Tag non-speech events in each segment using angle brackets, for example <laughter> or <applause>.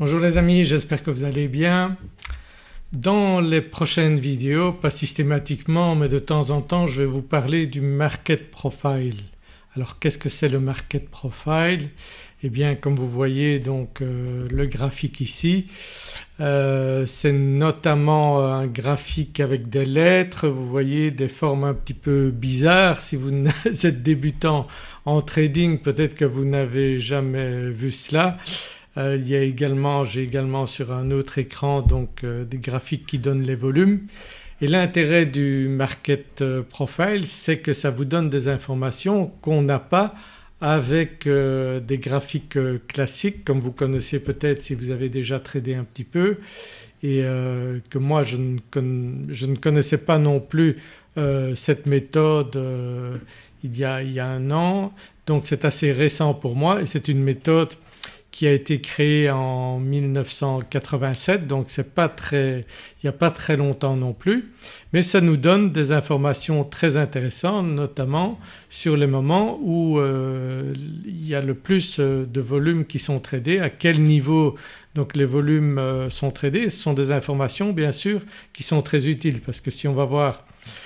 Bonjour les amis, j'espère que vous allez bien. Dans les prochaines vidéos, pas systématiquement mais de temps en temps je vais vous parler du market profile. Alors qu'est-ce que c'est le market profile? Eh bien comme vous voyez donc euh, le graphique ici euh, c'est notamment un graphique avec des lettres, vous voyez des formes un petit peu bizarres. Si vous <laughs> êtes débutant en trading peut-être que vous n'avez jamais vu cela. Euh, il y a également, j'ai également sur un autre écran donc euh, des graphiques qui donnent les volumes. Et l'intérêt du market euh, profile c'est que ça vous donne des informations qu'on n'a pas avec des graphiques classiques comme vous connaissez peut-être si vous avez déjà tradé un petit peu. Et que moi je ne, je ne, connaissais pas non plus cette méthode il y, a, il y a un an. Donc c'est assez récent pour moi et c'est une méthode qui a été créé en 1987 donc c'est pas très, il n'y a pas très longtemps non plus mais ça nous donne des informations très intéressantes notamment sur les moments où euh, il y a le plus euh, de volumes qui sont tradés, à quel niveau donc les volumes euh, sont tradés. Ce sont des informations bien sûr qui sont très utiles parce que si on va voir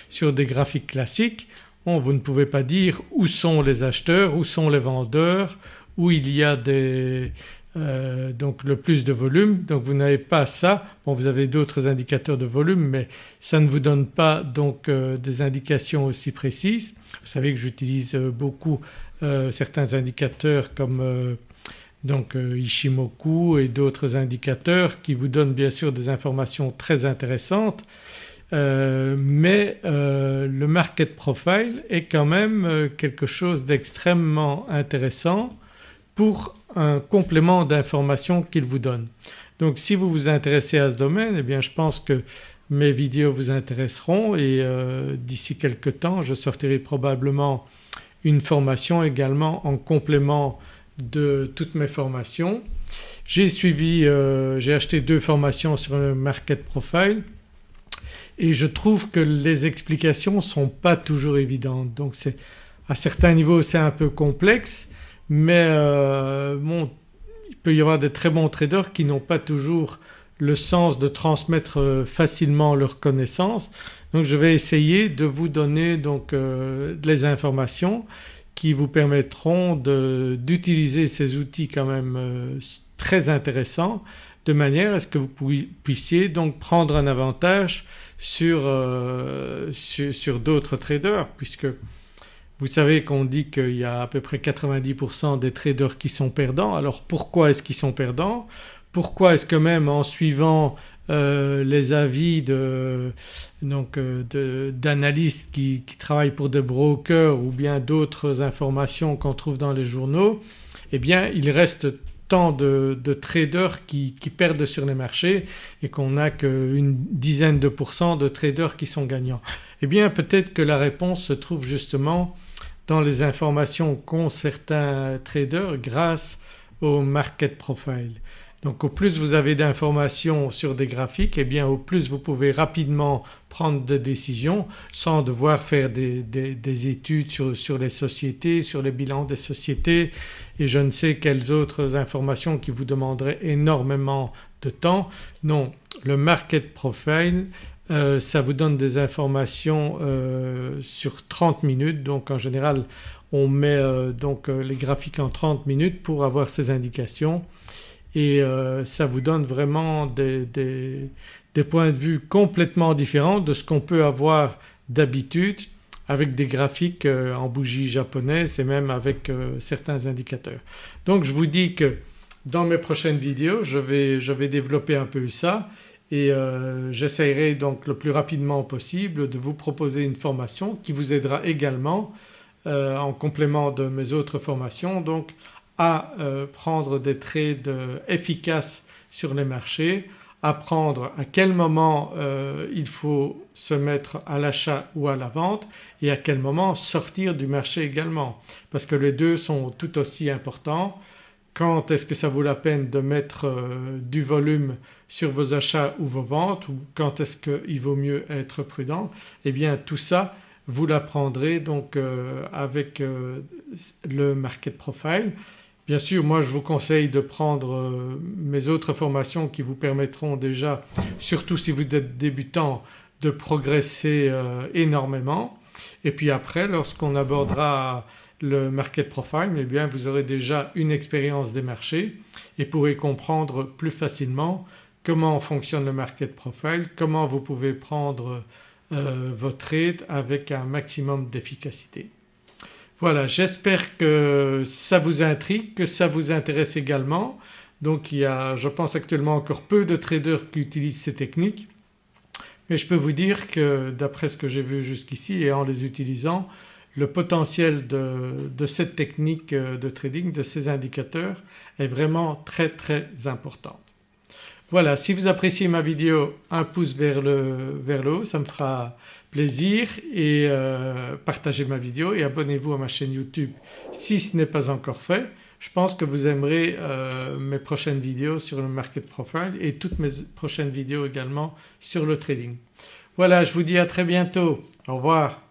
sur des graphiques classiques bon, vous ne pouvez pas dire où sont les acheteurs, où sont les vendeurs, où il y a euh, donc le plus de volume donc vous n'avez pas ça. Vous avez d'autres indicateurs de volume mais ça ne vous donne pas donc euh, des indications aussi précises. Vous savez que j'utilise euh, beaucoup certains indicateurs comme donc Ishimoku et d'autres indicateurs qui vous donnent bien sûr des informations très intéressantes mais le market profile est quand même quelque chose d'extrêmement intéressant pour un complément d'information qu'il vous donne. Donc si vous vous intéressez à ce domaine eh bien je pense que mes vidéos vous intéresseront et euh, d'ici quelques temps je sortirai probablement une formation également en complément de toutes mes formations. J'ai suivi, euh, j'ai acheté deux formations sur le market profile et je trouve que les explications ne sont pas toujours évidentes donc c'est à certains niveaux c'est un peu complexe mais euh, bon, il peut y avoir des très bons traders qui n'ont pas toujours le sens de transmettre euh, facilement leurs connaissances. Donc je vais essayer de vous donner donc euh, les informations qui vous permettront d'utiliser ces outils quand même très intéressants de manière à ce que vous puissiez donc prendre un avantage sur, sur, sur d'autres traders puisque vous savez qu'on dit qu'il y a à peu près 90% des traders qui sont perdants. Alors pourquoi est-ce qu'ils sont perdants? Pourquoi est-ce que même en suivant euh, les avis euh, d'analystes qui, travaillent pour des brokers ou bien d'autres informations qu'on trouve dans les journaux eh bien il reste tant de, traders qui, qui, perdent sur les marchés et qu'on n'a qu'une dizaine de pourcents de traders qui sont gagnants. Eh bien peut-être que la réponse se trouve justement dans les informations qu'ont certains traders grâce au market profile. Donc au plus vous avez d'informations sur des graphiques et eh bien au plus vous pouvez rapidement prendre des décisions sans devoir faire des, études sur, sur, les sociétés, sur les bilans des sociétés et je ne sais quelles autres informations qui vous demanderaient énormément de temps. Non, le market profile euh, ça vous donne des informations euh, sur 30 minutes. Donc en général on met euh, donc les graphiques en 30 minutes pour avoir ces indications. Et ça vous donne vraiment des, points de vue complètement différents de ce qu'on peut avoir d'habitude avec des graphiques en bougie japonaise et même avec certains indicateurs. Donc je vous dis que dans mes prochaines vidéos je vais développer un peu ça et euh, j'essayerai donc le plus rapidement possible de vous proposer une formation qui vous aidera également euh, en complément de mes autres formations donc à euh, prendre des trades efficaces sur les marchés, apprendre à quel moment il faut se mettre à l'achat ou à la vente et à quel moment sortir du marché également. Parce que les deux sont tout aussi importants quand est-ce que ça vaut la peine de mettre euh, du volume sur vos achats ou vos ventes ou quand est-ce qu'il vaut mieux être prudent Eh bien tout ça vous l'apprendrez donc euh, avec euh, le market profile. Bien sûr moi je vous conseille de prendre mes autres formations qui vous permettront déjà, surtout si vous êtes débutant, de progresser énormément. Et puis après lorsqu'on abordera le market profile eh bien vous aurez déjà une expérience des marchés et pourrez comprendre plus facilement comment fonctionne le market profile, comment vous pouvez prendre euh, votre trade avec un maximum d'efficacité. Voilà j'espère que ça vous intrigue, que ça vous intéresse également. Donc il y a je pense actuellement encore peu de traders qui utilisent ces techniques mais je peux vous dire que d'après ce que j'ai vu jusqu'ici et en les utilisant le potentiel de, cette technique de trading, de ces indicateurs est vraiment très très important. Voilà si vous appréciez ma vidéo un pouce vers le, vers le haut ça me fera plaisir et euh, partagez ma vidéo et abonnez-vous à ma chaîne YouTube si ce n'est pas encore fait. Je pense que vous aimerez euh, mes prochaines vidéos sur le market profile et toutes mes prochaines vidéos également sur le trading. Voilà je vous dis à très bientôt, au revoir.